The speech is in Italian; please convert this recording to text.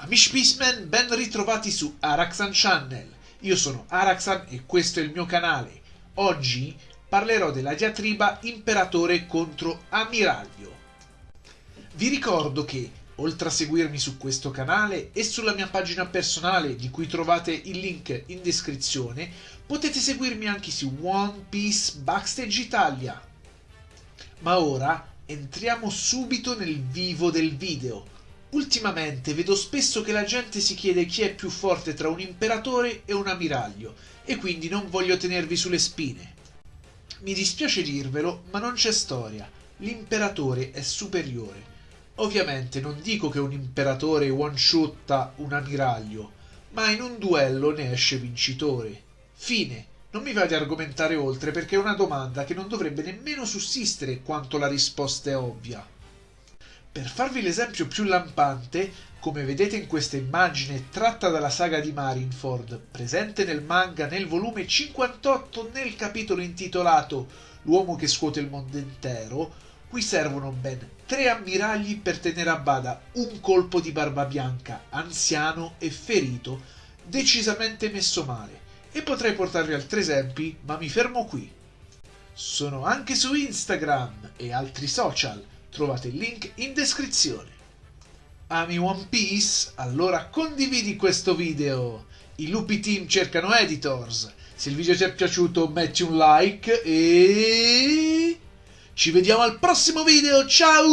Amici Peaceman, ben ritrovati su Araxan Channel. Io sono Araxan e questo è il mio canale. Oggi parlerò della diatriba imperatore contro ammiraglio. Vi ricordo che, oltre a seguirmi su questo canale e sulla mia pagina personale di cui trovate il link in descrizione, potete seguirmi anche su One Piece Backstage Italia. Ma ora entriamo subito nel vivo del video Ultimamente vedo spesso che la gente si chiede chi è più forte tra un imperatore e un ammiraglio e quindi non voglio tenervi sulle spine. Mi dispiace dirvelo, ma non c'è storia. L'imperatore è superiore. Ovviamente non dico che un imperatore one-shotta un ammiraglio, ma in un duello ne esce vincitore. Fine. Non mi va di argomentare oltre perché è una domanda che non dovrebbe nemmeno sussistere quanto la risposta è ovvia. Per farvi l'esempio più lampante, come vedete in questa immagine tratta dalla saga di Marineford, presente nel manga nel volume 58 nel capitolo intitolato L'uomo che scuote il mondo intero, qui servono ben tre ammiragli per tenere a bada un colpo di barba bianca, anziano e ferito, decisamente messo male. E potrei portarvi altri esempi, ma mi fermo qui. Sono anche su Instagram e altri social Trovate il link in descrizione. Ami One Piece? Allora condividi questo video! I lupi team cercano editors! Se il video ti è piaciuto metti un like e... Ci vediamo al prossimo video, ciao!